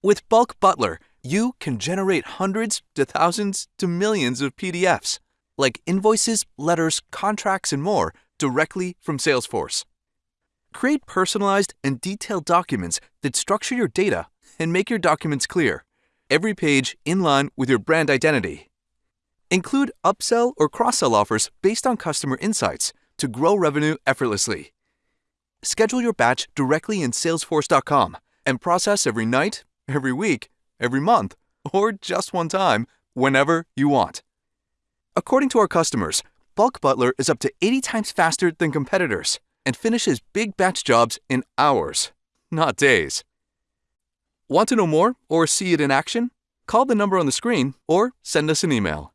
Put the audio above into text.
With Bulk Butler, you can generate hundreds to thousands to millions of PDFs, like invoices, letters, contracts, and more, directly from Salesforce. Create personalized and detailed documents that structure your data and make your documents clear, every page in line with your brand identity. Include upsell or cross sell offers based on customer insights to grow revenue effortlessly. Schedule your batch directly in Salesforce.com and process every night, every week, every month, or just one time whenever you want. According to our customers, Bulk Butler is up to 80 times faster than competitors and finishes big batch jobs in hours, not days. Want to know more or see it in action? Call the number on the screen or send us an email.